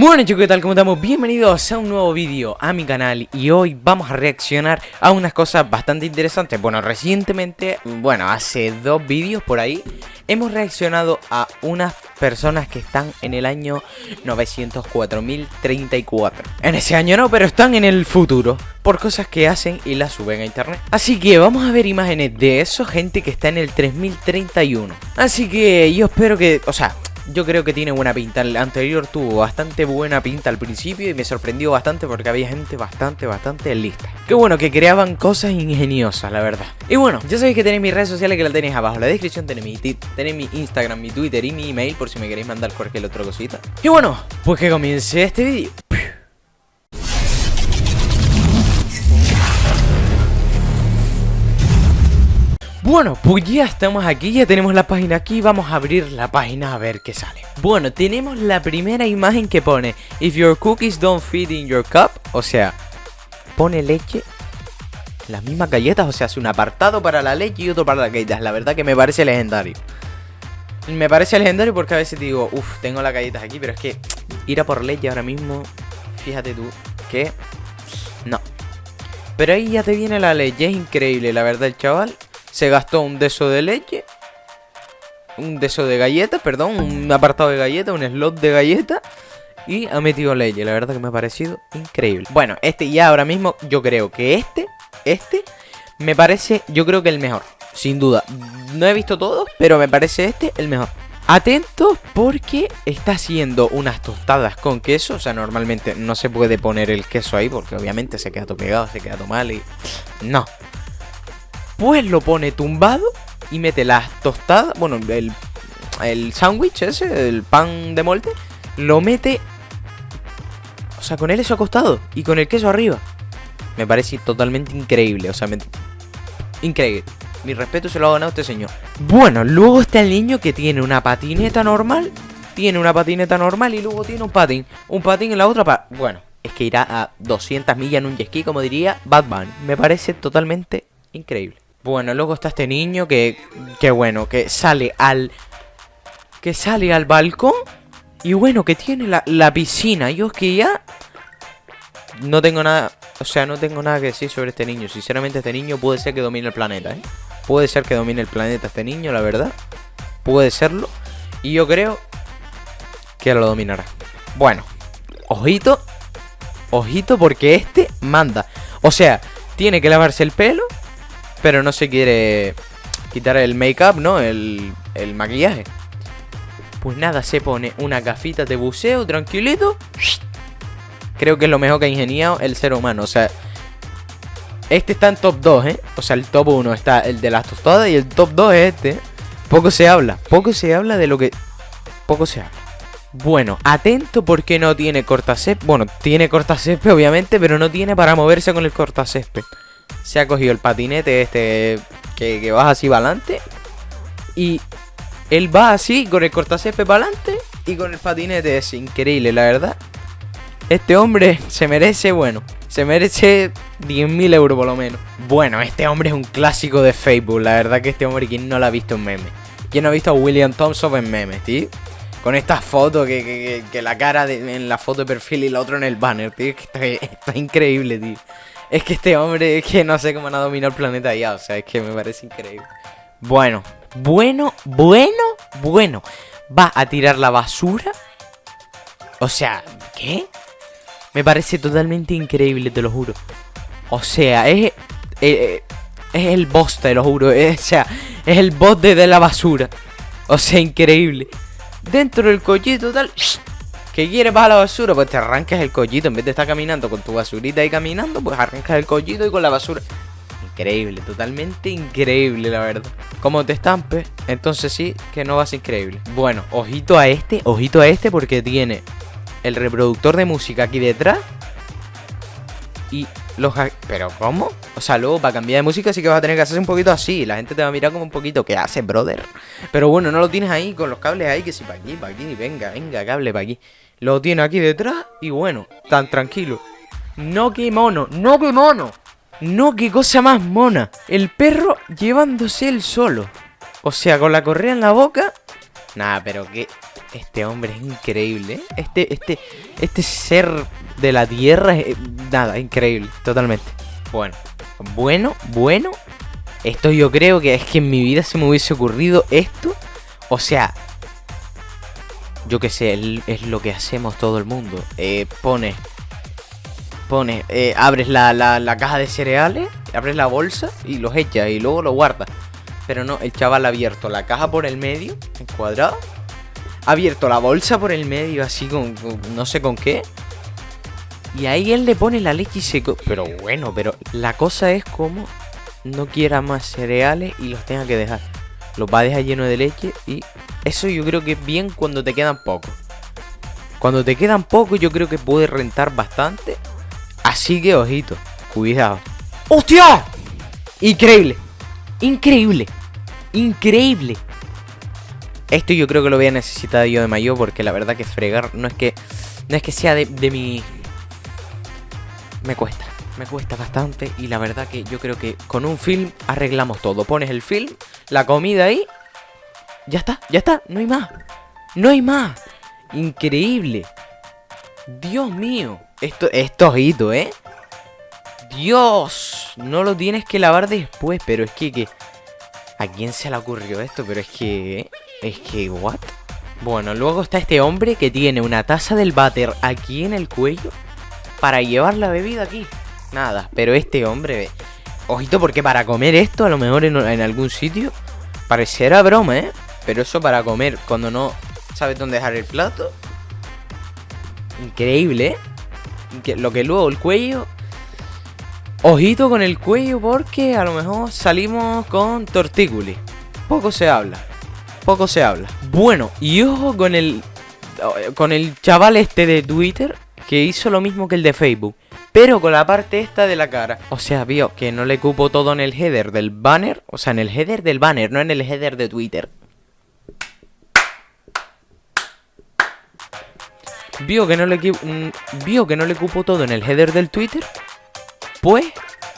Bueno chicos, ¿qué tal? ¿Cómo estamos? Bienvenidos a un nuevo vídeo a mi canal Y hoy vamos a reaccionar a unas cosas bastante interesantes Bueno, recientemente, bueno, hace dos vídeos por ahí Hemos reaccionado a unas personas que están en el año 904.034 En ese año no, pero están en el futuro Por cosas que hacen y las suben a internet Así que vamos a ver imágenes de eso, gente que está en el 3031 Así que yo espero que, o sea, yo creo que tiene buena pinta. El anterior tuvo bastante buena pinta al principio y me sorprendió bastante porque había gente bastante, bastante lista. Qué bueno que creaban cosas ingeniosas, la verdad. Y bueno, ya sabéis que tenéis mis redes sociales que las tenéis abajo en la descripción. Tenéis mi, tenéis mi Instagram, mi Twitter y mi email por si me queréis mandar cualquier otra cosita. Y bueno, pues que comience este vídeo. Bueno, pues ya estamos aquí, ya tenemos la página aquí, vamos a abrir la página a ver qué sale. Bueno, tenemos la primera imagen que pone If your cookies don't fit in your cup O sea, pone leche las mismas galletas, o sea, hace un apartado para la leche y otro para las galletas La verdad que me parece legendario. Me parece legendario porque a veces digo, uff, tengo las galletas aquí Pero es que ir a por leche ahora mismo, fíjate tú, que no. Pero ahí ya te viene la leche, es increíble, la verdad, chaval se gastó un deso de leche. Un deso de galletas, perdón. Un apartado de galletas, un slot de galletas. Y ha metido leche. La verdad que me ha parecido increíble. Bueno, este ya ahora mismo yo creo que este, este, me parece, yo creo que el mejor. Sin duda. No he visto todos, pero me parece este el mejor. Atentos porque está haciendo unas tostadas con queso. O sea, normalmente no se puede poner el queso ahí porque obviamente se queda todo pegado, se queda todo mal y... No, pues lo pone tumbado y mete las tostadas, bueno, el, el sándwich ese, el pan de molde, lo mete, o sea, con él eso acostado y con el queso arriba. Me parece totalmente increíble, o sea, increíble. Mi respeto se lo ha ganado este señor. Bueno, luego está el niño que tiene una patineta normal, tiene una patineta normal y luego tiene un patín, un patín en la otra pa Bueno, es que irá a 200 millas en un jet ski, como diría Batman. Me parece totalmente increíble. Bueno, luego está este niño que, que bueno, que sale al... Que sale al balcón y bueno, que tiene la, la piscina. Yo es que ya... No tengo nada... O sea, no tengo nada que decir sobre este niño. Sinceramente, este niño puede ser que domine el planeta, ¿eh? Puede ser que domine el planeta este niño, la verdad. Puede serlo. Y yo creo que lo dominará. Bueno, ojito. Ojito porque este manda. O sea, tiene que lavarse el pelo pero no se quiere quitar el make-up, ¿no? El, el maquillaje. Pues nada, se pone una gafita de buceo tranquilito. Creo que es lo mejor que ha ingeniado el ser humano. O sea, este está en top 2, ¿eh? O sea, el top 1 está el de las tostadas y el top 2 es este. Poco se habla. Poco se habla de lo que... Poco se habla. Bueno, atento porque no tiene cortacésped. Bueno, tiene cortacésped obviamente, pero no tiene para moverse con el cortacésped se ha cogido el patinete este que, que vas así para adelante. Y él va así con el cortacepe para adelante y con el patinete. Es increíble, la verdad. Este hombre se merece, bueno, se merece 10.000 euros por lo menos. Bueno, este hombre es un clásico de Facebook. La verdad que este hombre, ¿quién no lo ha visto en meme? ¿Quién no ha visto a William Thompson en memes, tío? Con esta foto que, que, la cara en la foto de perfil y la otra en el banner, tío. Que está, está increíble, tío. Es que este hombre, es que no sé cómo ha dominado el planeta ya, o sea, es que me parece increíble. Bueno, bueno, bueno, bueno. ¿Va a tirar la basura? O sea, ¿qué? Me parece totalmente increíble, te lo juro. O sea, es... Eh, es el boss, te lo juro. o sea, es el boss de, de la basura. O sea, increíble. Dentro del collito tal... ¿Qué quieres bajar la basura? Pues te arrancas el collito. En vez de estar caminando con tu basurita ahí caminando, pues arrancas el collito y con la basura. Increíble, totalmente increíble, la verdad. Como te estampes, entonces sí que no vas increíble. Bueno, ojito a este, ojito a este porque tiene el reproductor de música aquí detrás. Y los... ¿Pero cómo? O sea, luego para cambiar de música sí que vas a tener que hacerse un poquito así. La gente te va a mirar como un poquito. ¿Qué hace, brother? Pero bueno, no lo tienes ahí con los cables ahí. Que si para aquí, para aquí. Venga, venga, cable para aquí. Lo tiene aquí detrás y bueno, tan tranquilo. No que mono, no que mono. No que cosa más mona. El perro llevándose él solo. O sea, con la correa en la boca. Nada, pero que... Este hombre es increíble. ¿eh? Este, este, este ser de la tierra es nada, increíble, totalmente. Bueno, bueno, bueno. Esto yo creo que es que en mi vida se me hubiese ocurrido esto. O sea, yo que sé, es lo que hacemos todo el mundo. Eh, pone, pone, eh, abres la, la, la, caja de cereales, abres la bolsa y los echas y luego lo guardas. Pero no, el chaval ha abierto la caja por el medio, en cuadrado. Ha abierto la bolsa por el medio, así con, no sé con qué. Y ahí él le pone la leche y se... Pero bueno, pero la cosa es como no quiera más cereales y los tenga que dejar. Los va a dejar lleno de leche y eso yo creo que es bien cuando te quedan pocos. Cuando te quedan pocos yo creo que puede rentar bastante. Así que ojito, cuidado. ¡Hostia! Increíble. Increíble. Increíble. Esto yo creo que lo voy a necesitar yo de mayor porque la verdad que fregar no es que no es que sea de, de mi me cuesta, me cuesta bastante y la verdad que yo creo que con un film arreglamos todo. Pones el film, la comida ahí, ya está, ya está, no hay más, no hay más. Increíble. Dios mío, esto, esto ojito, ¿eh? Dios, no lo tienes que lavar después, pero es que, que ¿a quién se le ocurrió esto? Pero es que, es que, ¿what? Bueno, luego está este hombre que tiene una taza del váter aquí en el cuello para llevar la bebida aquí. Nada, pero este hombre... Ojito, porque para comer esto, a lo mejor en, algún sitio, parecerá broma, ¿eh? Pero eso para comer, cuando no sabes dónde dejar el plato... Increíble, ¿eh? Lo que luego el cuello... Ojito con el cuello porque a lo mejor salimos con tortículi. Poco se habla. Poco se habla. Bueno, y ojo con el... Con el chaval este de Twitter que hizo lo mismo que el de Facebook, pero con la parte esta de la cara. O sea, vio que no le cupo todo en el header del banner, o sea, en el header del banner, no en el header de Twitter. Vio que no le mm, vio que no le cupo todo en el header del Twitter. Pues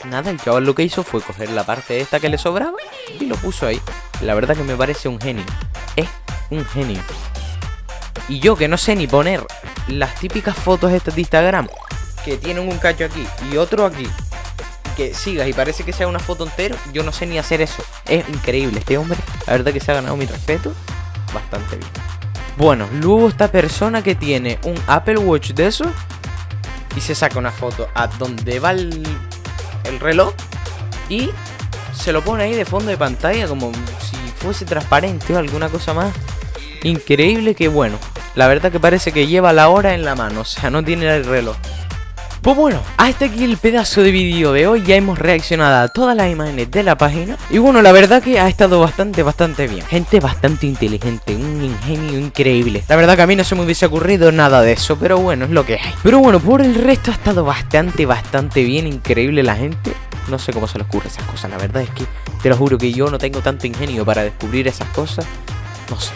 nada, el chaval lo que hizo fue coger la parte esta que le sobraba y lo puso ahí. La verdad que me parece un genio. Es un genio. Y yo que no sé ni poner las típicas fotos estas de Instagram que tienen un cacho aquí y otro aquí que sigas y parece que sea una foto entera, yo no sé ni hacer eso. Es increíble este hombre, la verdad que se ha ganado mi respeto bastante bien. Bueno, luego esta persona que tiene un Apple Watch de eso y se saca una foto a donde va el, el reloj y se lo pone ahí de fondo de pantalla como si fuese transparente o alguna cosa más. Increíble que bueno, la verdad que parece que lleva la hora en la mano, o sea, no tiene el reloj. Pues bueno, hasta aquí el pedazo de vídeo de hoy, ya hemos reaccionado a todas las imágenes de la página Y bueno, la verdad que ha estado bastante, bastante bien. Gente bastante inteligente, un ingenio increíble. La verdad que a mí no se me hubiese ocurrido nada de eso, pero bueno, es lo que hay. Pero bueno, por el resto ha estado bastante, bastante bien, increíble la gente. No sé cómo se les ocurre esas cosas, la verdad es que te lo juro que yo no tengo tanto ingenio para descubrir esas cosas. No sé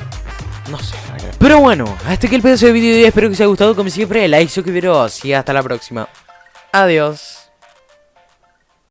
no sé, Pero bueno, hasta aquí el pedazo de vídeo y espero que os haya gustado como siempre. Like, suscribiros y hasta la próxima. Adiós.